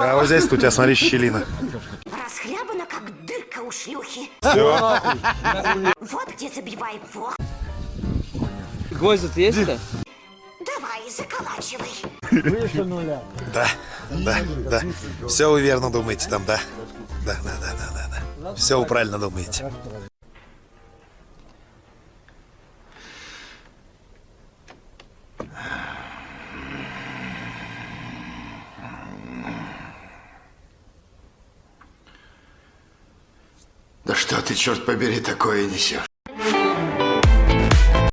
А вот здесь у тебя, смотри, щелина. Расхлябана, как дырка у шлюхи. Все. Вот где забиваем. Вот. Гвоздь тут есть-то? Давай, заколачивай. Да, да, да. Все вы верно думаете там, да? Да, да, да, да, да, да. Все вы правильно думаете. Да что ты, черт побери, такое несешь?